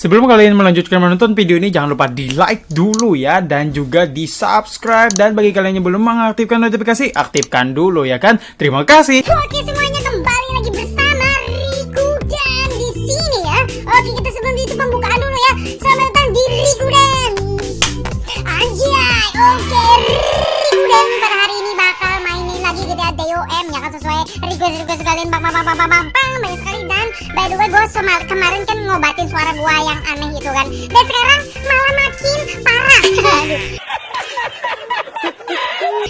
Sebelum kalian melanjutkan menonton video ini, jangan lupa di like dulu ya, dan juga di subscribe. Dan bagi kalian yang belum mengaktifkan notifikasi, aktifkan dulu ya kan. Terima kasih. Oke semuanya kembali lagi bersama Riku dan di sini ya. Oke kita sebelum itu pembukaan dulu ya. Selamat datang di Riku dan Anjay. Oke Riku dan pada hari ini bakal mainin lagi GTA DOM ya kan sesuai request request kalian bang bang bang bang bang bang by the way gue kemarin kan ngobatin suara gue yang aneh itu kan. Dan sekarang malah makin parah.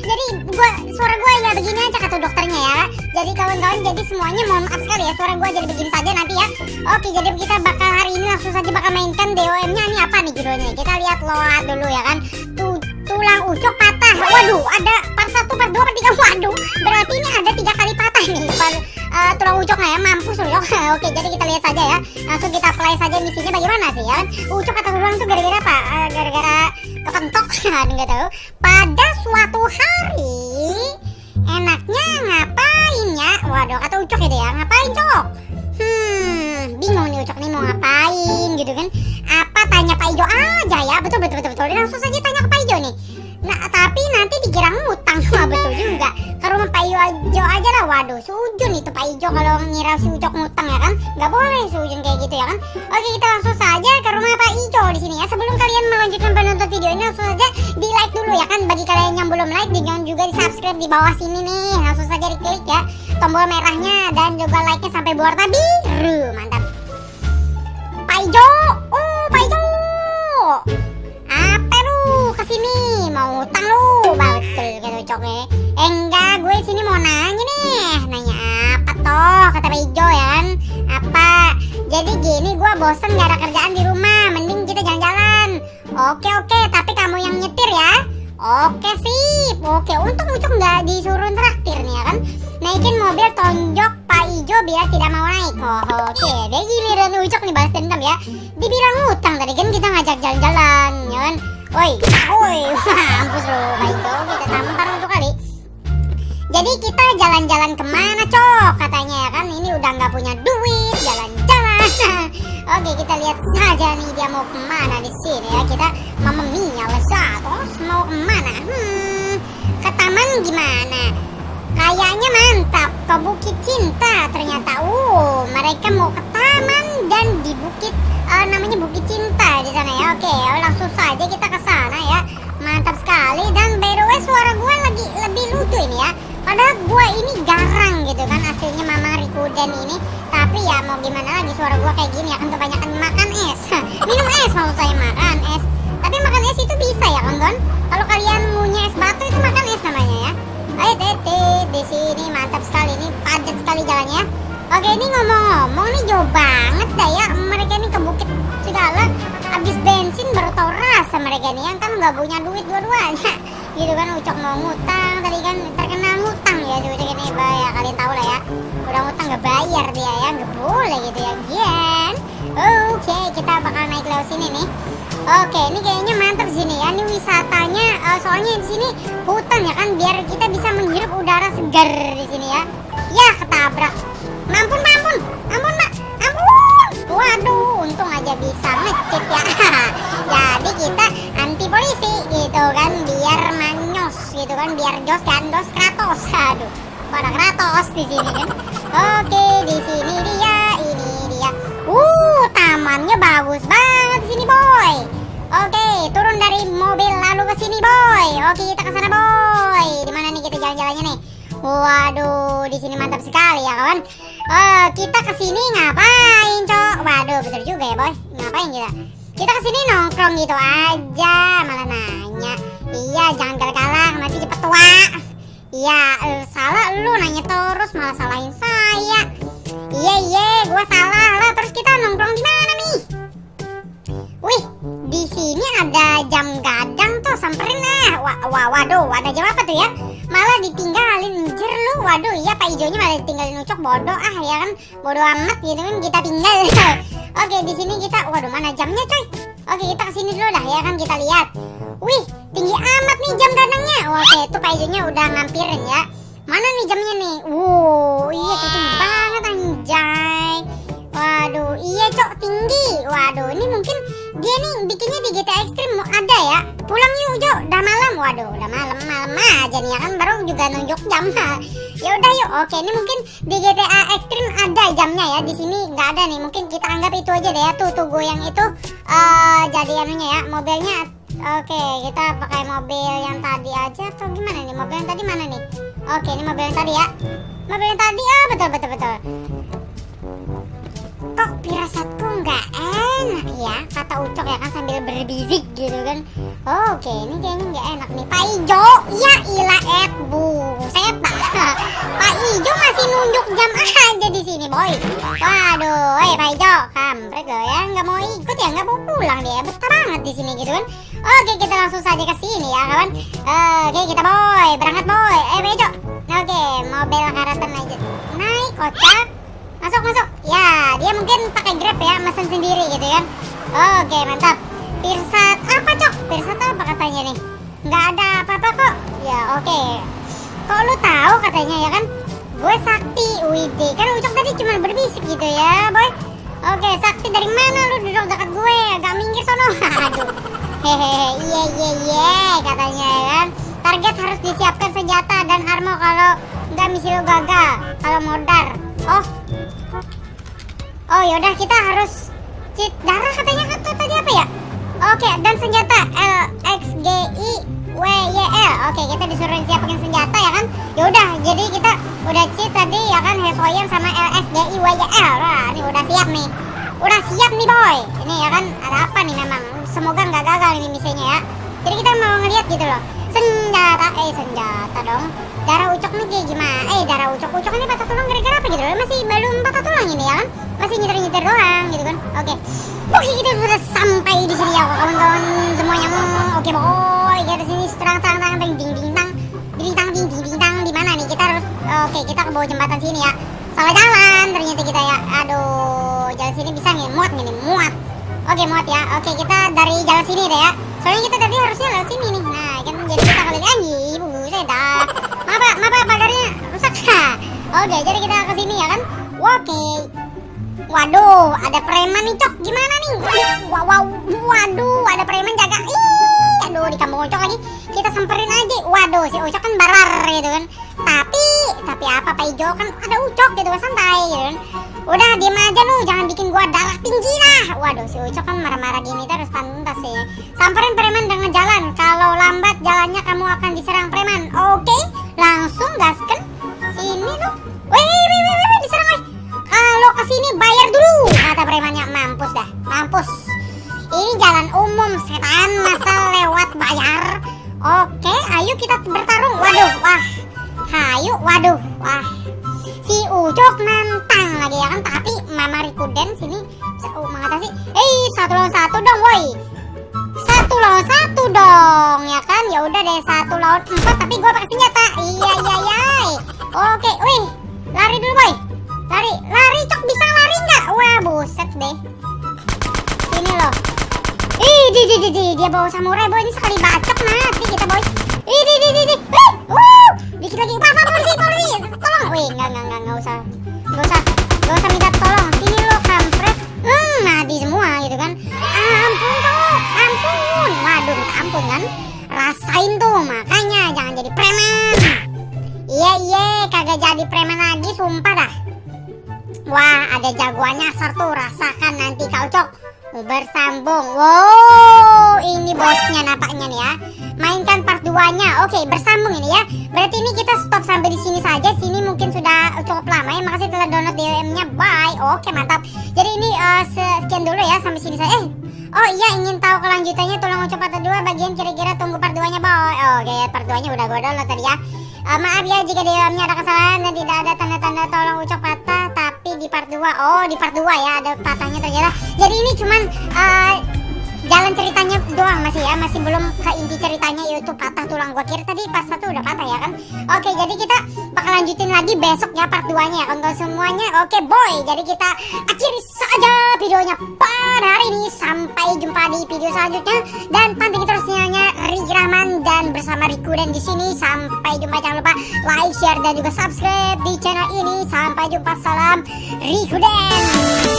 Jadi gua suara gua ya begini aja kata dokternya ya. Jadi kawan-kawan jadi semuanya mohon maaf sekali ya suara gua jadi begini saja nanti ya. Oke jadi kita bakal hari ini langsung saja bakal mainkan DOM nya ini apa nih judulnya? Kita lihat load dulu ya kan. Tuh tulang ucok patah. Waduh ada part 1 part 2 part 3 waduh berarti ini ada tiga uh, tulang ucoknya ya? Mampus loh oke jadi kita lihat saja ya. Langsung kita play saja misinya bagaimana sih ya kan? Ucok atau tulang tuh gara-gara apa? Uh, gara-gara kepentok? Nggak tahu. Pada suatu hari enaknya ngapain ya? Waduh kata ucok itu ya ngapain cok? Hmm bingung nih ucok nih mau ngapain gitu kan? Apa tanya Pak Ijo aja ya? Betul betul betul betul. Langsung saja tanya ke Pak Ijo nih. Nah tapi nanti dikira ngutang. Wah betul juga. Ke rumah Pak Ijo aja lah waduh sujun itu Pak Ijo kalau ngira si ucok ngutang ya kan? Nggak boleh sujun kayak gitu ya kan? Oke kita langsung saja ke rumah Pak Ijo di sini ya. Sebelum kalian melanjutkan penonton video ini langsung saja di like dulu ya kan? Bagi kalian yang belum like jangan juga di subscribe di bawah sini nih. Langsung saja diklik ya. Tombol merahnya dan juga like nya sampai berwarna biru mantap bosen gak ada kerjaan di rumah mending kita jalan-jalan. Oke oke tapi kamu yang nyetir ya. Oke sip. Oke untung ucok nggak disuruh traktir nih ya kan? Naikin mobil tonjok Pak Ijo biar tidak mau naik. Oh, oke deh giliran ucok nih balas dendam ya. Dibilang utang tadi kan kita ngajak jalan-jalan ya kan? Woi woi mampus lo Pak Ijo kita tampar untuk kali. Jadi kita jalan-jalan ke mana cok? Katanya ya kan? Ini udah nggak punya duit jalan-jalan oke kita lihat saja nih dia mau ke mana di sini ya. Kita mama mia lesat terus mau ke mana? Hmm ke taman gimana? Kayaknya mantap. Ke bukit cinta ternyata. Uh mereka mau ke taman dan di bukit uh, namanya bukit cinta di sana ya. Oke langsung saja kita ke sana ya. Mantap sekali. Dan by the way suara gue lagi lebih lucu ini ya padahal gue ini garang gitu kan aslinya mama Rikuden ini. Tapi ya mau gimana lagi suara gue kayak gini ya kan kebanyakan makan es. Minum es mau saya makan es. Tapi makan es itu bisa ya kan kalau kalian punya es batu itu makan es namanya ya. Ayo tete di sini mantap sekali ini padat sekali jalannya. Oke ini ngomong-ngomong nih jauh banget dah ya mereka ini ke bukit segala. Habis bensin baru tau rasa mereka ini yang kan nggak punya duit dua-duanya. Gitu kan ucok mau ngutang sini nih Oke, ini kayaknya mantap sini ya. Ini wisatanya, uh, soalnya di sini hutan ya kan, biar kita bisa menghirup udara segar di sini ya. Ya, ketabrak. Mampun, mampun, ampun mbak, ampun. Waduh, untung aja bisa ngecit ya. Jadi kita anti polisi gitu kan, biar manyos gitu kan, biar jos dan dos kratos. Aduh, pada kratos di sini kan. Oke, di sini dia, ini dia. Uh, tamannya bagus banget sini, boy. Oke, turun dari mobil lalu ke sini, boy. Oke, kita ke sana, boy. Di mana nih kita jalan-jalannya nih? Waduh, di sini mantap sekali ya, kawan. Oh, kita ke sini ngapain, Cok? Waduh, betul juga ya, boy. Ngapain kita? Kita ke sini nongkrong gitu aja, malah nanya. Iya, jangan galak-galak, nanti cepet tua. Iya, uh, salah lu nanya terus malah salahin saya. Wah, waduh, ada jam apa tuh ya? Malah ditinggalin, anjir lu. Waduh, iya Pak Ijonya malah ditinggalin ucok bodoh ah ya kan. Bodoh amat gitu kan kita tinggal. Oke, di sini kita, waduh mana jamnya coy? Oke, kita ke sini dulu dah ya kan kita lihat. Wih, tinggi amat nih jam gadangnya. Oke, itu Pak Ijonya udah ngampirin ya. Mana nih jamnya nih? Wow, iya tinggi banget anjay. Waduh, iya cok tinggi. Waduh, ini mungkin waduh udah malam malam aja nih ya kan baru juga nunjuk jam ya udah yuk oke ini mungkin di GTA Extreme ada jamnya ya di sini nggak ada nih. Mungkin kita anggap itu aja deh ya tuh tuh goyang itu uh, jadi anunya ya mobilnya oke kita pakai mobil yang tadi aja atau gimana nih? Mobil yang tadi mana nih? Oke ini mobil yang tadi ya. Mobil yang tadi ah betul betul betul. Kok pirasatku nggak enak ya kata Ucok ya kan sambil berbisik gitu kan. Oke ini kayaknya nggak enak nih. Pak Ijo ya ilah et bu seta Pak Ijo masih nunjuk jam aja di sini boy. Waduh eh Pak Ijo kampret lo ya. Nggak mau ikut ya nggak mau pulang dia. Betah banget di sini gitu kan. Oke kita langsung saja ke sini ya kawan. Oke kita boy berangkat boy. Eh Pak Ijo. Oke mobil karatan aja. Naik kocak. Masuk masuk. Ya dia mungkin pakai grab ya mesen sendiri kan oke mantap. Pirsat apa cok? Pirsat apa katanya nih? Nggak ada apa-apa kok. Ya oke. Kok lu tahu katanya ya kan? Gue sakti widi. Kan ucok tadi cuma berbisik gitu ya boy. Oke sakti dari mana lu duduk dekat gue? Agak minggir sono. Hehehe iya iya iya katanya ya kan? Target harus disiapkan senjata dan armo kalau nggak misi gagal kalau modar. Oh. Oh yaudah kita harus cheat darah katanya kan tadi apa ya? Oke dan senjata L X G I W Y L. Oke kita disuruh siapin senjata ya kan? Yaudah jadi kita udah cheat tadi ya kan Hesoyan sama L X G I W Y L. Wah ini udah siap nih. Udah siap nih boy. Ini ya kan ada apa nih memang? Semoga nggak gagal ini misinya ya. Jadi kita mau ngeliat gitu loh. Senjata eh senjata dong. Darah ucok nih kayak gimana? Eh darah ucok ucok ini patah tulang gara-gara apa gitu loh? Masih belum patah tulang ini ya kan? masih nyetir-nyetir doang gitu kan oke. Oke kita sudah sampai di sini ya kawan-kawan semuanya. Oke boy kita sini terang terang terang ding ding ding tang ding tang ding ding tang di mana nih? Kita harus oke kita ke bawah jembatan sini ya. Salah jalan ternyata kita ya. Aduh jalan sini bisa nih muat nih muat. Oke muat ya. Oke kita dari jalan sini deh ya. Soalnya kita tadi harusnya lewat sini nih. Nah kan jadi kita kali ibu saya dah. Apa apa pagarnya rusak. Oke jadi kita ke sini ya kan? Oke Waduh, ada preman nih cok, gimana nih? Wow, wow, waduh, ada preman jaga. Ih, aduh di kampung Ucok lagi. Kita samperin aja. Waduh, si Ucok kan barar gitu kan. Tapi, tapi apa Pak Ijo kan ada Ucok gitu kan santai gitu kan. Udah diem aja lu, jangan bikin gua darah tinggi lah. Waduh, si Ucok kan marah-marah gini terus pantas sih. Samperin preman dengan jalan. Kalau lambat jalannya kamu akan diserang preman. Oke, langsung gasken. Sini lu. Wih, wih, wih, wih, diserang wih. Kalau ke sini bayar dong ya kan ya udah deh satu lawan empat tapi gue pakai senjata iya iya iya oke wih lari dulu boy Lari, lari cok bisa lari nggak? Wah buset deh. Ini loh. Ih, di, di, di, di, dia bawa samurai boy ini sekali bacok mati kita boy. Ih, di, di, di, di. Eh, wow, Wah, ada jagoannya asar tuh. Rasakan nanti kau cok. Bersambung. Wow, ini bosnya nampaknya nih ya. Mainkan part 2-nya. Oke, bersambung ini ya. Berarti ini kita stop sampai di sini saja. Sini mungkin sudah cukup lama ya. Makasih telah download DWM-nya. Bye. Oke, mantap. Jadi ini uh, sekian dulu ya sampai sini saja. Eh, Oh iya ingin tahu kelanjutannya tolong ucap part 2 bagian kira-kira tunggu part 2 nya boy Oke part 2 nya udah gue download tadi ya uh, Maaf ya jika di dalamnya ada kesalahan dan tidak ada tanda-tanda tolong ucap Tapi di part 2 Oh di part 2 ya ada patahnya ternyata Jadi ini cuman uh, jalan ceritanya doang masih ya Masih belum ke inti ceritanya yaitu patah tulang Gua. Kira tadi part 1 udah patah ya kan? Oke jadi kita bakal lanjutin lagi besok ya part 2 nya ya Untuk semuanya oke boy. Jadi kita akhiri saja videonya pada hari ini. Sampai jumpa di video selanjutnya. Dan pantengin terus Riki Rahman Dan bersama Riku dan di sini. Sampai jumpa. Jangan lupa like, share dan juga subscribe di channel ini. Sampai jumpa salam Riku dan Thank you